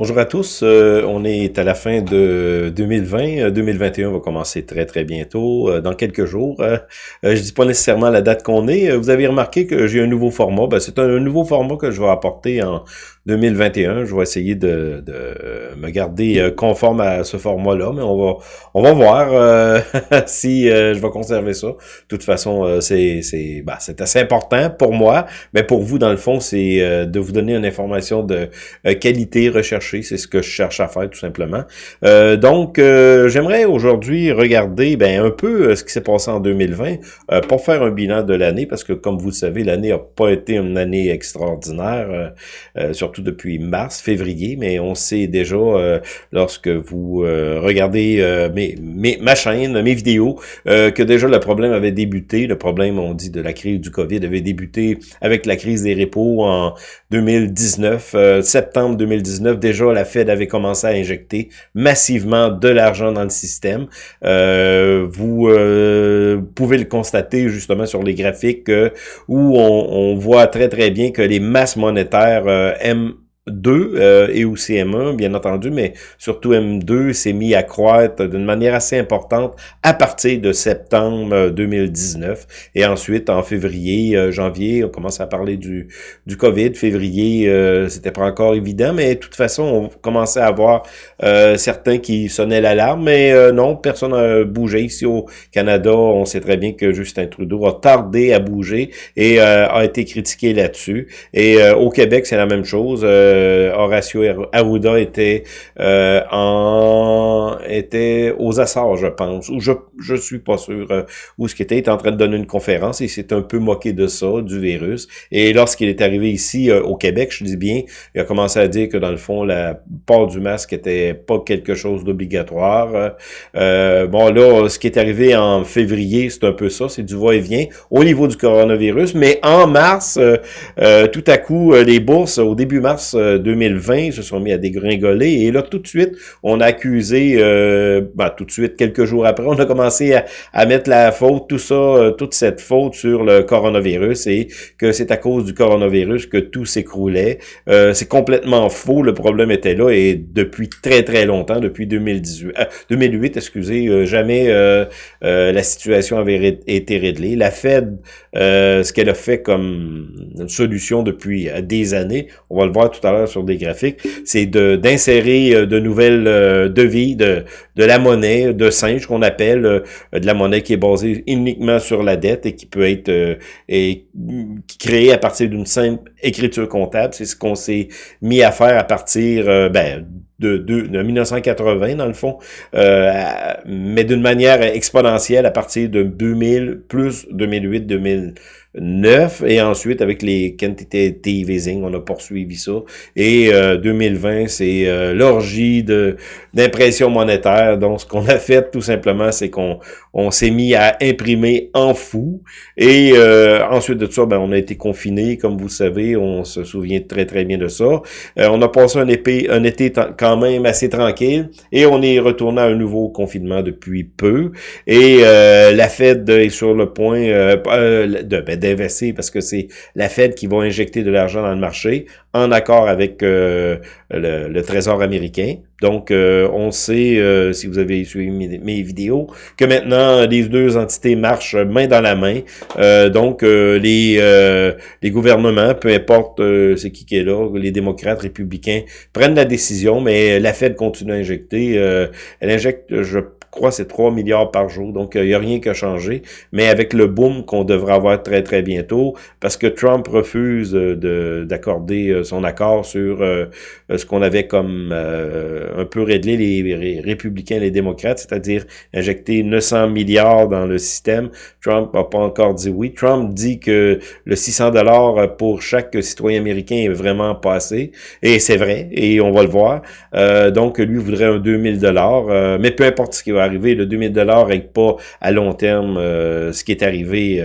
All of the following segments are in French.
Bonjour à tous, euh, on est à la fin de 2020, 2021 euh, va commencer très très bientôt, euh, dans quelques jours. je dis pas nécessairement la date qu'on est, vous avez remarqué que j'ai un nouveau format, ben, c'est un, nouveau format que je vais apporter en 2021. Je vais essayer de, me garder conforme à ce format-là, mais on va on va voir si je vais conserver ça. De toute façon, c'est c'est c'est assez important pour moi, mais pour vous dans le fond, c'est de vous donner une information de qualité recherchée c'est ce que je cherche à faire tout simplement. Euh, donc, euh, j'aimerais aujourd'hui regarder ben, un peu euh, ce qui s'est passé en 2020 pour faire un bilan de l'année, parce que comme vous le savez, l'année n'a pas été une année extraordinaire, surtout depuis mars, février, mais on sait déjà lorsque vous regardez ma chaîne, mes vidéos, que déjà le problème avait débuté, le problème, on dit, de la crise du COVID avait débuté avec la crise des repos en 2019, septembre 2019, déjà la Fed avait commencé à injecter massivement de l'argent dans le système. Euh, vous euh, pouvez le constater justement sur les graphiques euh, où on, on, voit très très bien que les masses monétaires M 2 euh, et aussi M1, bien entendu, mais surtout M2 s'est mis à croître d'une manière assez importante à partir de septembre 2019. Euh, et ensuite, en février, euh, janvier, on commence à parler du, du COVID. Février, euh, c'était pas encore évident, mais de toute façon, on commençait à avoir certains qui sonnaient l'alarme, mais non, personne n'a bougé. Ici au Canada, on sait très bien que Justin Trudeau a tardé à bouger et a été critiqué là-dessus. Et au Québec, c'est la même chose. Euh, Horacio Arruda était euh, en était aux Açores, je pense, ou je je suis pas sûr euh, où ce qu'il était, il était en train de donner une conférence et s'est un peu moqué de ça, du virus. Et lorsqu'il est arrivé ici au Québec, je dis bien, il a commencé à dire que dans le fond, la port du masque était pas quelque chose d'obligatoire. bon là, ce qui est arrivé en février, c'est un peu ça, c'est du va-et-vient au niveau du coronavirus, mais en mars, tout à coup, les bourses au début mars 2020 se sont mis à dégringoler et là tout de suite on a accusé euh, ben, tout de suite quelques jours après on a commencé à, à mettre la faute tout ça euh, toute cette faute sur le coronavirus et que c'est à cause du coronavirus que tout s'écroulait. Euh, c'est complètement faux le problème était là et depuis très très longtemps depuis 2018 2008 excusez jamais la situation avait été réglée. La Fed ce qu'elle a fait comme solution depuis des années on va le voir tout à l'heure sur des graphiques, c'est d'insérer euh, de, nouvelles euh, devis, de, de la monnaie, de singe qu'on appelle, euh, de la monnaie qui est basée uniquement sur la dette et qui peut être et, créée à partir d'une simple écriture comptable. C'est ce qu'on s'est mis à faire à partir ben, de, de, de, 1980 dans le fond, mais d'une manière exponentielle à partir de 2000 plus 2008, 2000 9 et ensuite avec les quantitative easing, on a poursuivi ça. Et 2020, euh, c'est euh, l'orgie de d'impression monétaire. Donc, ce qu'on a fait tout simplement, c'est qu'on on, s'est mis à imprimer en fou. Et euh, ensuite de ça, ben, on a été confiné, comme vous savez, on se souvient très très bien de ça. on a passé un, épée, un été quand même assez tranquille et on est retourné à un nouveau confinement depuis peu. Et la Fed est sur le point de ben, d'investir parce que c'est la Fed qui va injecter de l'argent dans le marché en accord avec euh, le, Trésor américain. Donc, euh, on sait, euh, si vous avez suivi mes, vidéos, que maintenant, les deux entités marchent main dans la main. donc, les, les gouvernements, peu importe c'est qui qui est là, les démocrates, républicains, prennent la décision, mais la Fed continue à injecter. elle injecte, je crois c'est 3 milliards par jour. Donc, il n'y a rien qui a changé. Mais avec le boom qu'on devrait avoir très, très bientôt, parce que Trump refuse euh, d'accorder euh, son accord sur euh, ce qu'on avait comme un peu réglé les républicains et les démocrates, c'est-à-dire injecter 900 milliards dans le système. Trump n'a pas encore dit oui. Trump dit que le 600 dollars pour chaque citoyen américain est vraiment pas assez. Et c'est vrai, et on va le voir. donc, lui voudrait un 2000 dollars. mais peu importe ce qu'il va arriver. Le 2000 dollars règle pas à long terme ce qui est arrivé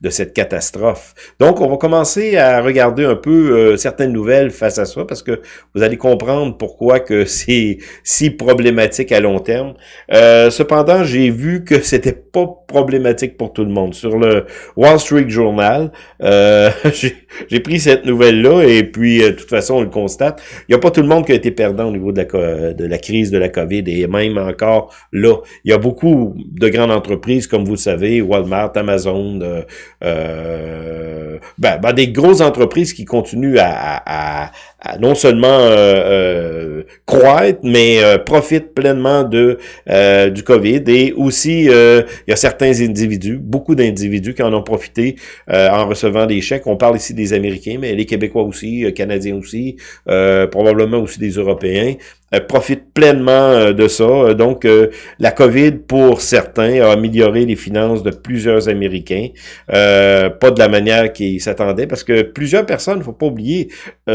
de cette catastrophe. Donc, on va commencer à regarder un peu certaines nouvelles face à ça, parce que vous allez comprendre pourquoi que c'est si problématique à long terme. cependant, j'ai vu que c'était pas problématique pour tout le monde. Sur le Wall Street Journal, euh, j'ai pris cette nouvelle-là et puis, euh, de toute façon, on le constate. Il n'y a pas tout le monde qui a été perdant au niveau de la, de la crise de la COVID et même encore là. Il y a beaucoup de grandes entreprises, comme vous le savez, Walmart, Amazon, euh, euh ben, ben, des grosses entreprises qui continuent à, à, non seulement euh, croître, mais profitent pleinement de du COVID et aussi il y a certains individus, beaucoup d'individus qui en ont profité en recevant des chèques. On parle ici des Américains, mais les Québécois aussi, Canadiens aussi, probablement aussi des Européens. Euh, profite pleinement euh, de ça. Euh, donc, la COVID, pour certains, a amélioré les finances de plusieurs Américains. pas de la manière qu'ils s'attendaient, parce que plusieurs personnes, faut pas oublier,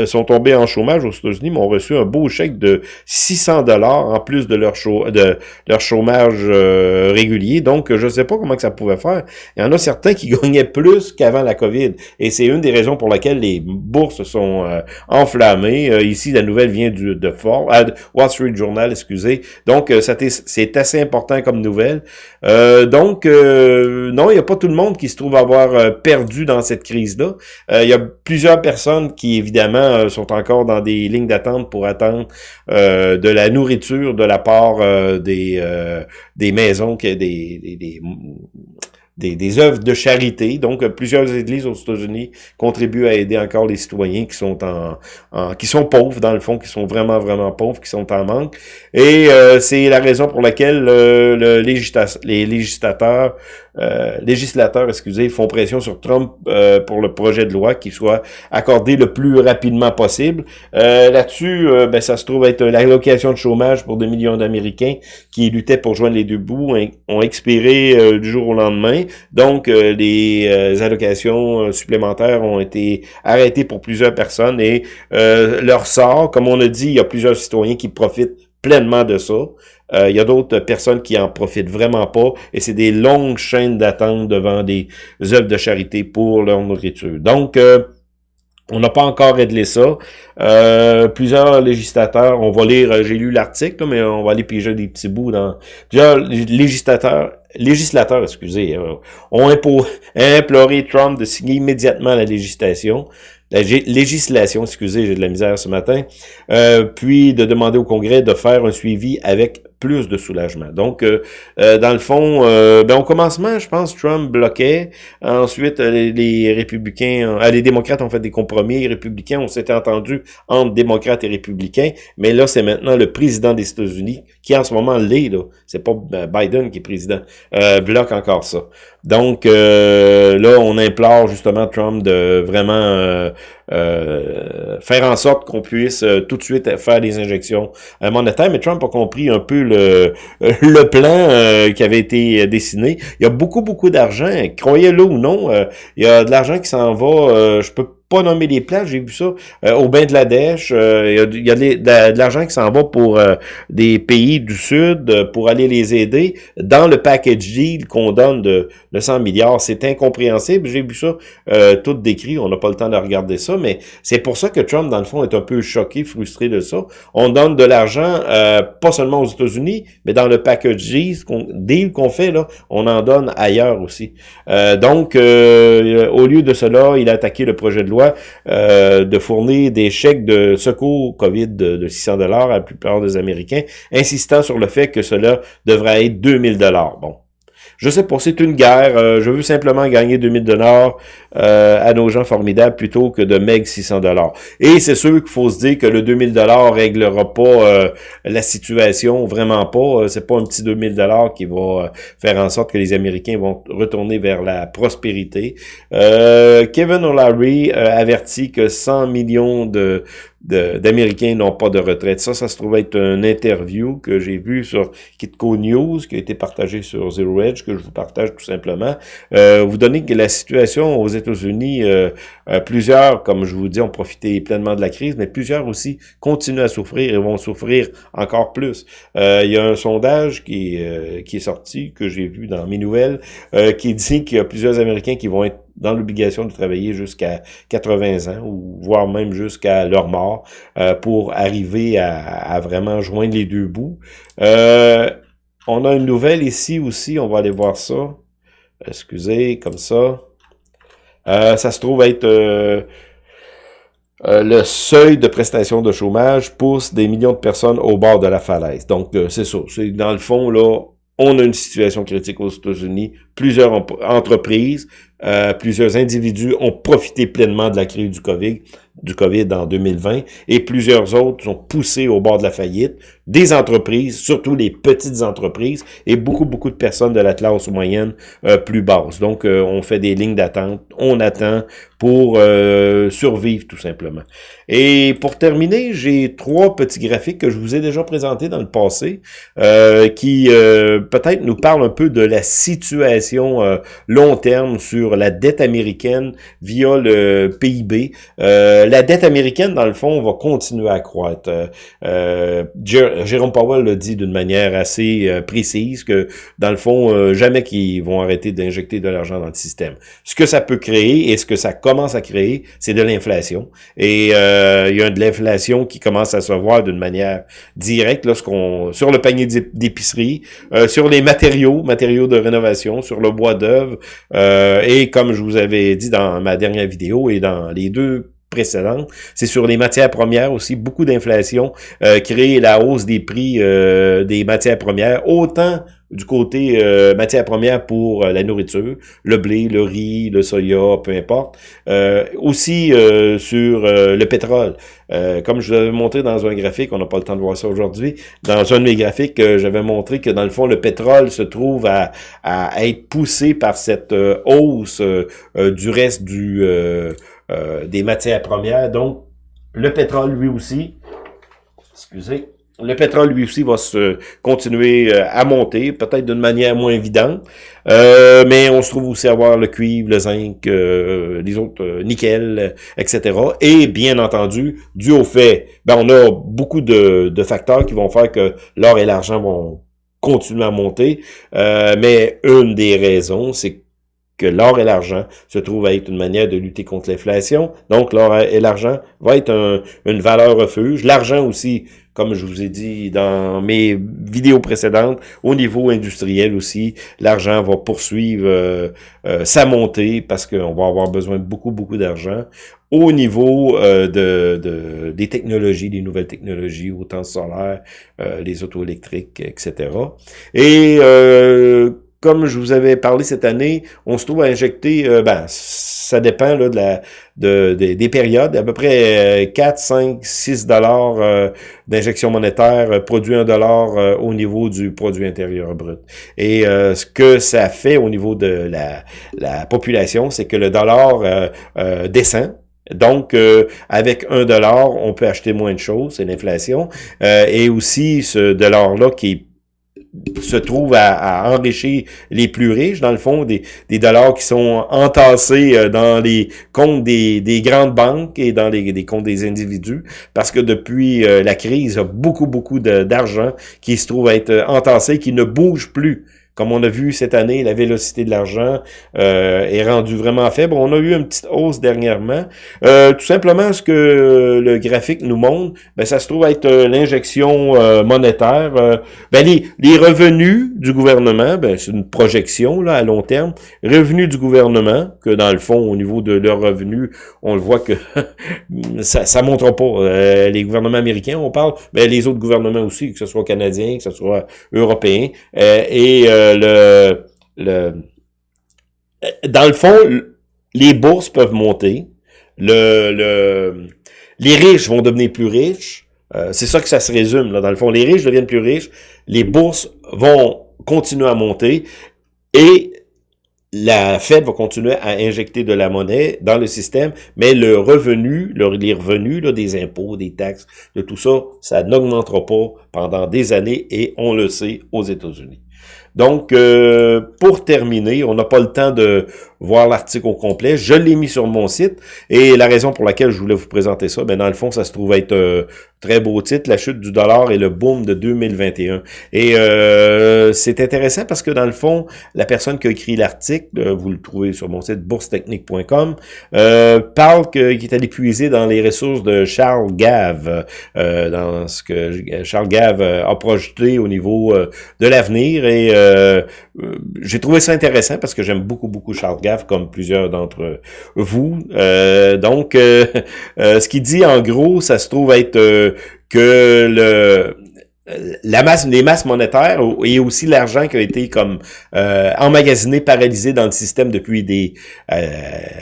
sont tombées en chômage aux États-Unis, mais ont reçu un beau chèque de 600 dollars en plus de leur, de leur chômage régulier. Donc, je ne sais pas comment que ça pouvait faire. Il y en a certains qui gagnaient plus qu'avant la COVID. Et c'est une des raisons pour lesquelles les bourses sont enflammées. ici, la nouvelle vient du, de Ford, Wall Street Journal, excusez. Donc, euh, c'est assez important comme nouvelle. Euh, donc, euh, non, il n'y a pas tout le monde qui se trouve avoir perdu dans cette crise-là. il y a plusieurs personnes qui, évidemment, sont encore dans des lignes d'attente pour attendre de la nourriture de la part des, des maisons, des, des, des des, des œuvres de charité. Donc, euh, plusieurs églises aux États-Unis contribuent à aider encore les citoyens qui sont en, qui sont pauvres dans le fond, qui sont vraiment vraiment pauvres, qui sont en manque. Et euh, c'est la raison pour laquelle le, le les législateurs euh, législateurs, excusez, font pression sur Trump euh, pour le projet de loi qui soit accordé le plus rapidement possible. Euh, Là-dessus, euh, ben, ça se trouve être l'allocation de chômage pour des millions d'Américains qui luttaient pour joindre les deux bouts ont expiré du jour au lendemain. Donc, les allocations supplémentaires ont été arrêtées pour plusieurs personnes et leur sort, comme on a dit, il y a plusieurs citoyens qui profitent pleinement de ça. Euh, il y a d'autres personnes qui en profitent vraiment pas et c'est des longues chaînes d'attente devant des œuvres de charité pour leur nourriture. Donc, euh, on n'a pas encore réglé ça. Euh, plusieurs législateurs, on va lire, j'ai lu l'article, mais on va aller piger des petits bouts dans... Plusieurs législateurs, législateurs, excusez, ont imploré Trump de signer immédiatement la législation la législation, excusez, j'ai de la misère ce matin, euh, puis de demander au Congrès de faire un suivi avec plus de soulagement. Donc, euh, euh, dans le fond, euh, ben, au commencement, je pense, Trump bloquait. Ensuite, les, républicains, les démocrates ont fait des compromis. Les républicains, on s'était entendu entre démocrates et républicains. Mais là, c'est maintenant le président des États-Unis qui, en ce moment, l'est. là. C'est pas Biden qui est président. bloque encore ça. Donc, là, on implore justement Trump de vraiment euh, faire en sorte qu'on puisse euh, tout de suite faire des injections monétaires. Mais Trump a compris un peu le, le plan euh, qui avait été dessiné. Il y a beaucoup, beaucoup d'argent. Croyez-le ou non, il y a de l'argent qui s'en va. je peux pas nommer les places, j'ai vu ça, euh, au bain de la Dèche, euh, il y a, de, l'argent qui s'en va pour euh, des pays du Sud pour aller les aider dans le package deal qu'on donne de, de 100 milliards. C'est incompréhensible, j'ai vu ça tout décrit, on n'a pas le temps de regarder ça, mais c'est pour ça que Trump, dans le fond, est un peu choqué, frustré de ça. On donne de l'argent, pas seulement aux États-Unis, mais dans le package deal qu'on fait, là, on en donne ailleurs aussi. donc, au lieu de cela, il a attaqué le projet de loi euh, de fournir des chèques de secours COVID de, 600 dollars à la plupart des Américains, insistant sur le fait que cela devrait être 2000 dollars. Bon, je sais pas, c'est une guerre. Euh, je veux simplement gagner 2000 dollars euh, à nos gens formidables plutôt que de meg 600 dollars. Et c'est sûr qu'il faut se dire que le 2000 dollars réglera pas euh, la situation, vraiment pas. C'est pas un petit 2000 dollars qui va faire en sorte que les Américains vont retourner vers la prospérité. Kevin O'Leary avertit que 100 millions de d'Américains n'ont pas de retraite. Ça, ça se trouve être une interview que j'ai vu sur Kitco News, qui a été partagé sur Zero Edge, que je vous partage tout simplement. Euh, vous donnez que la situation aux États-Unis, euh, euh, plusieurs, comme je vous dis, ont profité pleinement de la crise, mais plusieurs aussi continuent à souffrir et vont souffrir encore plus. Euh, il y a un sondage qui, qui est sorti, que j'ai vu dans mes nouvelles, qui dit qu'il y a plusieurs Américains qui vont être dans l'obligation de travailler jusqu'à 80 ans, ou voire même jusqu'à leur mort, pour arriver à, à, vraiment joindre les deux bouts. on a une nouvelle ici aussi, on va aller voir ça excusez, comme ça. Euh, ça se trouve être euh, euh, le seuil de prestation de chômage pousse des millions de personnes au bord de la falaise. Donc, c'est ça. Dans le fond, là, on a une situation critique aux États-Unis. Plusieurs entreprises, plusieurs individus ont profité pleinement de la crise du COVID, du COVID en 2020, et plusieurs autres sont poussés au bord de la faillite des entreprises, surtout les petites entreprises, et beaucoup, beaucoup de personnes de la classe moyenne euh, plus basse. Donc, euh, on fait des lignes d'attente, on attend pour euh, survivre tout simplement. Et pour terminer, j'ai trois petits graphiques que je vous ai déjà présentés dans le passé, qui peut-être nous parlent un peu de la situation long terme sur la dette américaine via le PIB. la dette américaine, dans le fond, va continuer à croître. Jérôme Powell le dit d'une manière assez euh, précise que, dans le fond, euh, jamais qu'ils vont arrêter d'injecter de l'argent dans le système. Ce que ça peut créer et ce que ça commence à créer, c'est de l'inflation. Et euh, il y a de l'inflation qui commence à se voir d'une manière directe lorsqu'on sur le panier d'épicerie, sur les matériaux, matériaux de rénovation, sur le bois d'œuvre. et comme je vous avais dit dans ma dernière vidéo et dans les deux précédente. C'est sur les matières premières aussi, beaucoup d'inflation euh, crée la hausse des prix euh, des matières premières, autant du côté euh, matières premières pour euh, la nourriture, le blé, le riz, le soya, peu importe. aussi sur le pétrole. comme je vous avais montré dans un graphique, on n'a pas le temps de voir ça aujourd'hui, dans un de mes graphiques, j'avais montré que dans le fond, le pétrole se trouve à, à être poussé par cette hausse du reste du euh, des matières premières. Donc, le pétrole, lui aussi, excusez, le pétrole, lui aussi, va se continuer euh, à monter, peut-être d'une manière moins évidente, euh, mais on se trouve aussi à avoir le cuivre, le zinc, les autres, nickel, etc. Et bien entendu, dû au fait, ben, on a beaucoup de, facteurs qui vont faire que l'or et l'argent vont continuer à monter, mais une des raisons, c'est que l'or et l'argent se trouvent à être une manière de lutter contre l'inflation. Donc, l'or et l'argent va être une valeur refuge. L'argent aussi, comme je vous ai dit dans mes vidéos précédentes, au niveau industriel aussi, l'argent va poursuivre euh, euh, sa montée parce qu'on va avoir besoin de beaucoup, beaucoup d'argent au niveau euh, de, des technologies, des nouvelles technologies, autant solaire, les auto électriques, etc. Et comme je vous avais parlé cette année, on se trouve à injecter, euh, ben, ça dépend là, de la, de, des périodes, à peu près 4, 5, 6 dollars euh, d'injection monétaire, euh, produit un dollar au niveau du produit intérieur brut. Et ce que ça fait au niveau de la, la population, c'est que le dollar descend, donc, avec un dollar, on peut acheter moins de choses, c'est l'inflation. et aussi, ce dollar-là qui est se trouve à, enrichir les plus riches, dans le fond, des, des dollars qui sont entassés euh, dans les comptes des, des grandes banques et dans les, comptes des individus, parce que depuis euh, la crise, il y a beaucoup, beaucoup d'argent qui se trouve à être entassé, qui ne bouge plus. Comme on a vu cette année, la vélocité de l'argent euh, est rendue vraiment faible. On a eu une petite hausse dernièrement. Euh, tout simplement, ce que le graphique nous montre, ben, ça se trouve être euh, l'injection monétaire. ben, les, les, revenus du gouvernement, ben, c'est une projection là à long terme. Revenus du gouvernement, que dans le fond, au niveau de leurs revenus, on le voit que ça ne montre pas. les gouvernements américains, on parle, ben, les autres gouvernements aussi, que ce soit canadiens, que ce soit européens. et le, dans le fond, les bourses peuvent monter, le, le, les riches vont devenir plus riches, euh, c'est ça que ça se résume, dans le fond. Les riches deviennent plus riches, les bourses vont continuer à monter, et la Fed va continuer à injecter de la monnaie dans le système, mais le revenu, les revenus des impôts, des taxes, de tout ça, ça n'augmentera pas pendant des années et on le sait aux États-Unis. Donc, euh, pour terminer, on n'a pas le temps de voir l'article au complet. Je l'ai mis sur mon site et la raison pour laquelle je voulais vous présenter ça, ben dans le fond, ça se trouve être euh, très beau titre, la chute du dollar et le boom de 2021. Et euh, c'est intéressant parce que dans le fond, la personne qui a écrit l'article, euh, vous le trouvez sur mon site boursetechnique.com, euh, parle qu'il est allé puiser dans les ressources de Charles Gave, euh, dans ce que Charles Gave a projeté au niveau de l'avenir et j'ai trouvé ça intéressant parce que j'aime beaucoup, beaucoup Charles Gave, comme plusieurs d'entre vous. Euh, donc, euh, euh, ce qu'il dit, en gros, ça se trouve être que le la masse, les masses monétaires et aussi l'argent qui a été comme emmagasiné, paralysé dans le système depuis des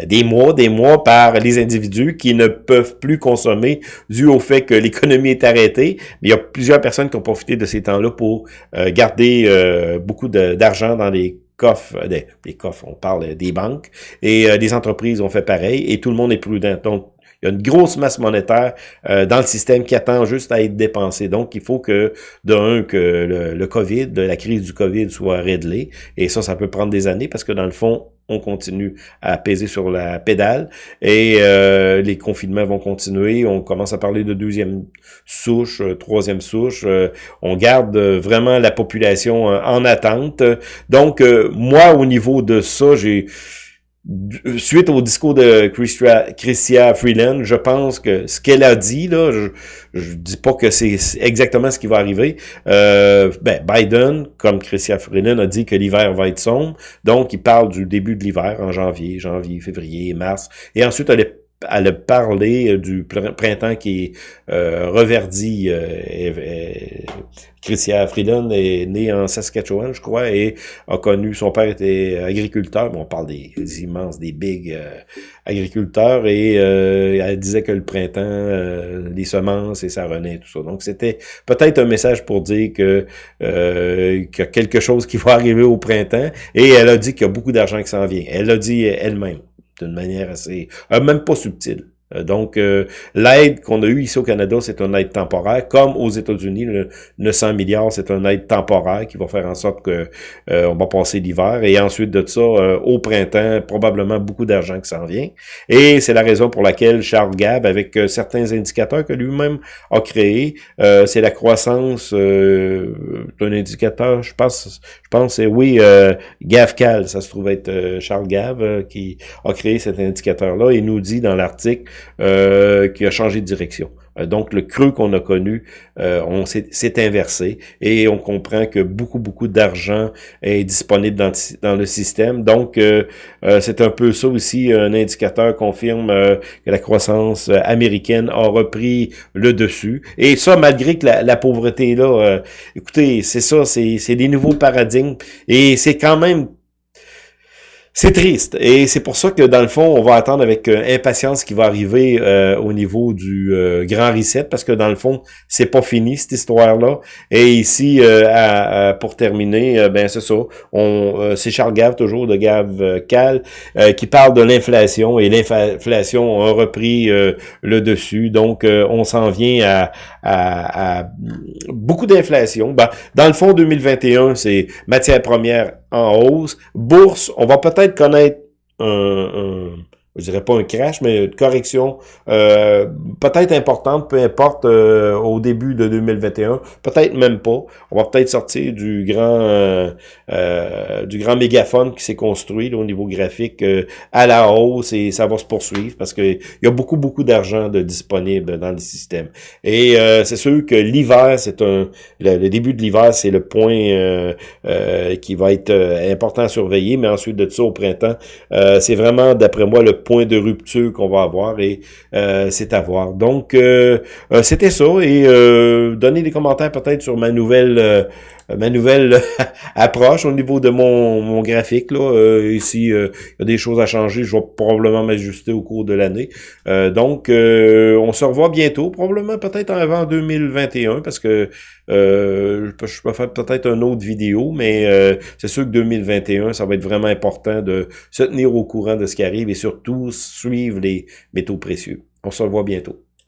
des mois, des mois par les individus qui ne peuvent plus consommer dû au fait que l'économie est arrêtée. Mais il y a plusieurs personnes qui ont profité de ces temps-là pour garder beaucoup d'argent dans les coffres, euh, des, coffres, on parle des banques, et euh, des entreprises ont fait pareil, et tout le monde est prudent. Donc, y a une grosse masse monétaire euh, dans le système qui attend juste à être dépensée. Donc, il faut que, d'un, que le, le, COVID, la crise du COVID soit réglée. Et ça, ça peut prendre des années parce que, dans le fond, on continue à peser sur la pédale et euh, les confinements vont continuer. On commence à parler de deuxième souche, euh, troisième souche. Euh, on garde vraiment la population en attente. Donc, moi, au niveau de ça, j'ai suite au discours de Christia Freeland, je pense que ce qu'elle a dit, là, je, je dis pas que c'est exactement ce qui va arriver. Euh, ben, Biden, comme Christia Freeland, a dit que l'hiver va être sombre. Donc, il parle du début de l'hiver en janvier, janvier, février, mars. Et ensuite, elle est elle a parlé euh, du printemps qui euh, reverdi. Euh, Christian Freeland est né en Saskatchewan, je crois, et a connu, son père était agriculteur, bon, on parle des, immenses, des big euh, agriculteurs, et elle disait que le printemps, les semences et ça renaît, tout ça. Donc, c'était peut-être un message pour dire que qu'il y a quelque chose qui va arriver au printemps, et elle a dit qu'il y a beaucoup d'argent qui s'en vient. Elle l'a dit elle-même d'une manière assez, euh, même pas subtile. Euh, donc, euh, l'aide qu'on a eue ici au Canada, c'est une aide temporaire. Comme aux États-Unis, le 900 milliards, c'est une aide temporaire qui va faire en sorte que euh, on va passer l'hiver. Et ensuite de ça, au printemps, probablement beaucoup d'argent qui s'en vient. Et c'est la raison pour laquelle Charles Gab, avec certains indicateurs que lui-même a créés, c'est la croissance d'un indicateur, je pense, je pense, c'est oui, GAVCAL, ça se trouve être Charles Gav qui a créé cet indicateur-là et nous dit dans l'article euh, qui a changé de direction. Euh, donc, le creux qu'on a connu, euh, on s'est inversé et on comprend que beaucoup, beaucoup d'argent est disponible dans, le système. Donc, c'est un peu ça aussi, un indicateur confirme que la croissance américaine a repris le dessus. Et ça, malgré que la, la pauvreté est là, écoutez, c'est ça, c'est des nouveaux paradigmes et c'est quand même c'est triste et c'est pour ça que dans le fond, on va attendre avec euh, impatience ce qui va arriver euh, au niveau du euh, grand reset parce que dans le fond, c'est pas fini cette histoire-là. Et ici, pour terminer, ben c'est ça. On, c'est Charles Gave toujours de Gave Cal qui parle de l'inflation et l'inflation a repris le dessus. Donc, on s'en vient à, à beaucoup d'inflation. Ben, dans le fond, 2021, c'est matière première en hausse. Bourse, on va peut-être connaître un, je dirais pas un crash, mais une correction euh, peut-être importante, peu importe, euh, au début de 2021, peut-être même pas. On va peut-être sortir du grand euh, euh du grand mégaphone qui s'est construit au niveau graphique à la hausse et ça va se poursuivre parce que il y a beaucoup, beaucoup d'argent de disponible dans le système. Et c'est sûr que l'hiver, c'est un le, début de l'hiver, c'est le point qui va être important à surveiller, mais ensuite de ça au printemps, c'est vraiment, d'après moi, le point de rupture qu'on va avoir et c'est à voir. Donc, c'était ça et donnez des commentaires peut-être sur ma nouvelle euh, ma nouvelle approche au niveau de mon, mon graphique. Là, euh, ici, euh, il y a des choses à changer. Je vais probablement m'ajuster au cours de l'année. donc, on se revoit bientôt, probablement peut-être avant 2021, parce que je peux faire peut-être une autre vidéo, mais c'est sûr que 2021, ça va être vraiment important de se tenir au courant de ce qui arrive et surtout suivre les métaux précieux. On se revoit bientôt.